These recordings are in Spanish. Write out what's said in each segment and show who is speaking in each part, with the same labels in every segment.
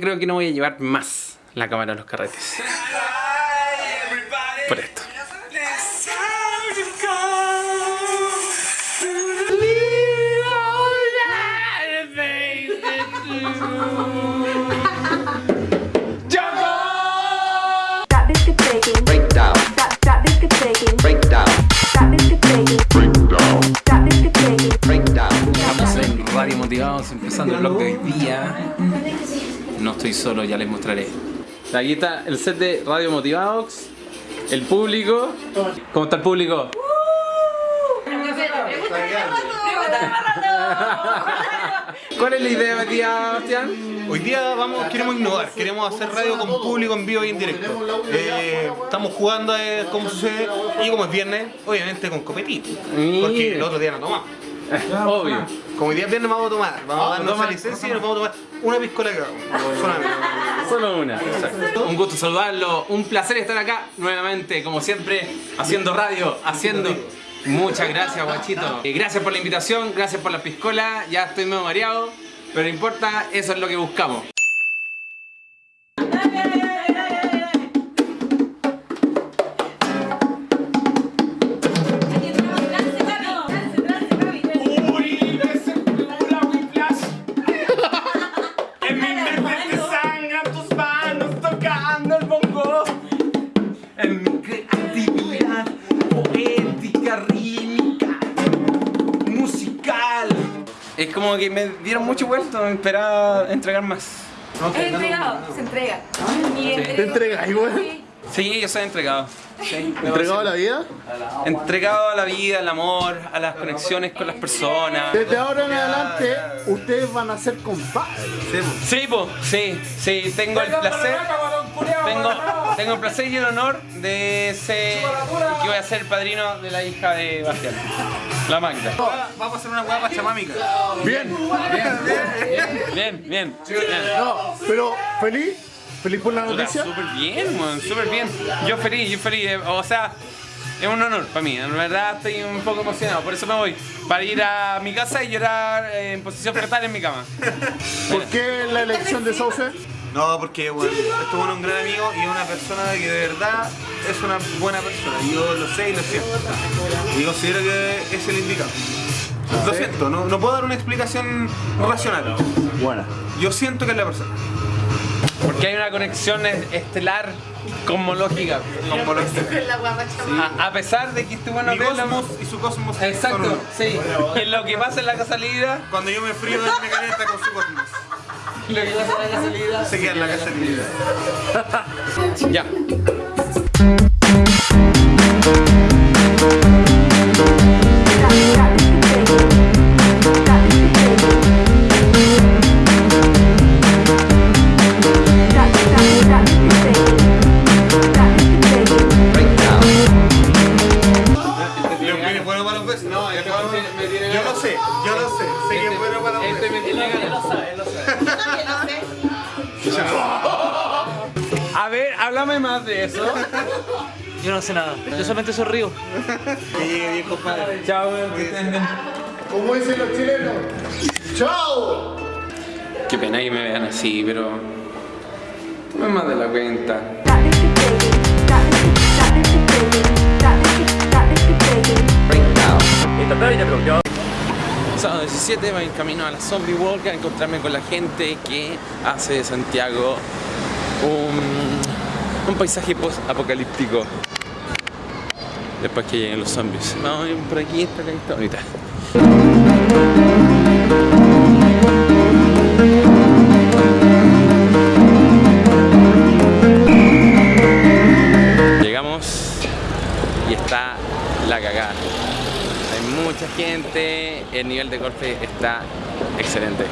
Speaker 1: Creo que no voy a llevar más la cámara a los carretes. Por esto. Estamos en Radio Motivados, empezando el blog de hoy día. No estoy solo, ya les mostraré. Aquí está el set de Radio Motivados, el público. ¿Cómo está el público? ¿Cuál es la idea, Matías Bastián?
Speaker 2: Hoy día vamos, queremos innovar, queremos hacer radio con público en vivo y en directo. Eh, estamos jugando a ver cómo sucede y como es viernes, obviamente con copetito. Porque el otro día no tomamos.
Speaker 1: Obvio.
Speaker 2: Como hoy día es viernes vamos a tomar, vamos a darnos esa licencia y nos vamos a tomar una piscola cada uno. Solamente.
Speaker 1: Solo una. Un gusto saludarlo, un placer estar acá nuevamente, como siempre, haciendo radio, haciendo. Muchas gracias, guachito. Eh, Gracias por la invitación, gracias por la piscola. Ya estoy medio mareado, pero no importa, eso es lo que buscamos. Es como que me dieron mucho vuelto, me esperaba entregar más.
Speaker 3: Es entregado, se entrega.
Speaker 1: Sí.
Speaker 3: ¿Te
Speaker 4: entregas igual?
Speaker 1: Sí, yo soy entregado. Sí,
Speaker 4: ¿Entregado a la vida?
Speaker 1: Entregado a la vida, al amor, a las conexiones con las personas.
Speaker 4: Desde ahora en adelante, ustedes van a ser compadres.
Speaker 1: Sí, po, sí, sí, tengo el placer. Tengo, tengo el placer y el honor de ser. que voy a ser el padrino de la hija de Bastián. La Magda.
Speaker 2: Vamos a hacer una guapa chamámica.
Speaker 4: Bien.
Speaker 1: Bien, bien, bien.
Speaker 4: No, pero feliz, feliz por la noticia.
Speaker 1: Súper bien, súper bien. Yo feliz, yo feliz. eh, O sea, es un honor para mí. En verdad estoy un poco emocionado. Por eso me voy. Para ir a mi casa y llorar eh, en posición fetal en mi cama.
Speaker 4: ¿Por qué la elección de Sauce?
Speaker 2: No, porque bueno, este bueno es un gran amigo y una persona que de verdad es una buena persona. Yo lo sé y lo siento. Y considero que es el indicado. Lo siento, no, no puedo dar una explicación racional.
Speaker 4: Buena.
Speaker 2: Yo siento que es la persona.
Speaker 1: Porque hay una conexión es- estelar cosmológica.
Speaker 2: Como lo
Speaker 1: A, a pesar de que este bueno
Speaker 2: Mi cosmos y su cosmos son
Speaker 1: Exacto,
Speaker 2: uno.
Speaker 1: sí. En lo que pasa en la casa salida,
Speaker 2: Cuando yo me frío, él me calienta con su cosmos.
Speaker 1: Lo que pasa en la casa salida.
Speaker 2: Se queda en la.
Speaker 1: Ya. Háblame más de eso.
Speaker 5: Yo no sé nada, yo solamente sonrío.
Speaker 2: Que llegue bien, compadre.
Speaker 1: Chao.
Speaker 4: Como dicen los chilenos. ¡Chao!
Speaker 1: Qué pena que me vean así, pero. No es más de la cuenta.
Speaker 6: Baking.
Speaker 7: breakdown.
Speaker 1: Sábado 17 voy en camino a la Zombie Walk a encontrarme con la gente que hace de Santiago un, un paisaje post-apocalíptico. Después que lleguen los zombies. Vamos ir por aquí, esta está bonita. Llegamos y está la cagada. Hay mucha gente, el nivel de golpe está excelente.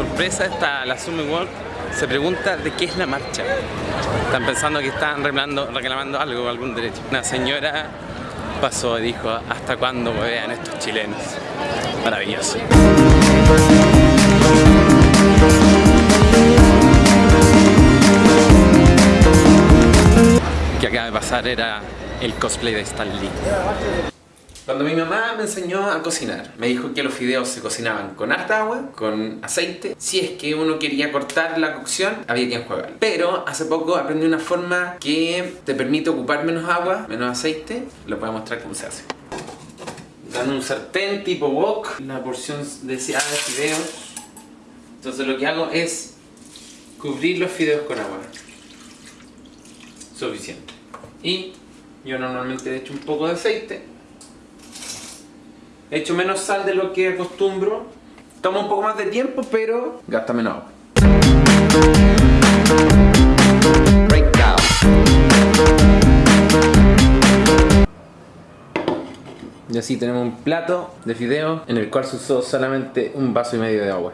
Speaker 1: Sorpresa esta la Summit Walk se pregunta de qué es la marcha. Están pensando que están reclamando, reclamando algo, algún derecho. Una señora pasó y dijo, ¿hasta cuándo vean estos chilenos? Maravilloso. que acaba de pasar era el cosplay de Stan Lee. Cuando mi mamá me enseñó a cocinar, me dijo que los fideos se cocinaban con harta agua, con aceite. Si es que uno quería cortar la cocción, había que enjuagar. Pero hace poco aprendí una forma que te permite ocupar menos agua, menos aceite. Lo voy a mostrar cómo se hace. Dan un sartén tipo wok, la porción deseada de fideos. Entonces lo que hago es cubrir los fideos con agua. Suficiente. Y yo normalmente echo un poco de aceite. Echo menos sal de lo que acostumbro. Toma un poco más de tiempo, pero gasta menos agua. Y así tenemos un plato de fideo en el cual se usó solamente un vaso y medio de agua.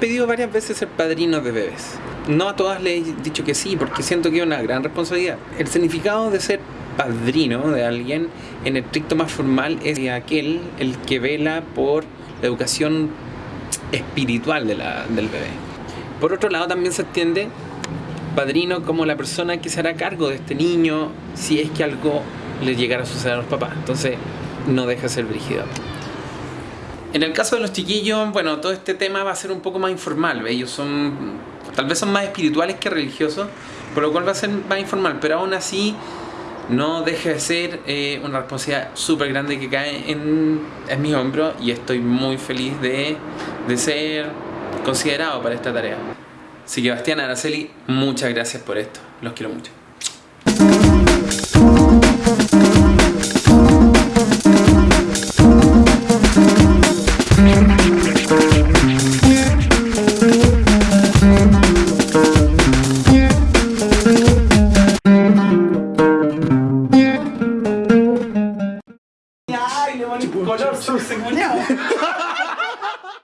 Speaker 1: Pedido varias veces ser padrino de bebés. No a todas les he dicho que sí, porque siento que es una gran responsabilidad. El significado de ser padrino de alguien en el estricto más formal es aquel el que vela por la educación espiritual del bebé. Por otro lado también se entiende padrino como la persona que se hará cargo de este niño si es que algo le llegara a suceder a los papás. Entonces no deja de ser brígido. En el caso de los chiquillos, bueno, todo este tema va a ser un poco más informal. Ellos son, tal vez son más espirituales que religiosos, por lo cual va a ser más informal, pero aún así no deja de ser eh, una responsabilidad súper grande que cae en, mis hombros y estoy muy feliz de, de ser considerado para esta tarea. Así que Bastián, Araceli, muchas gracias por esto. Los quiero mucho.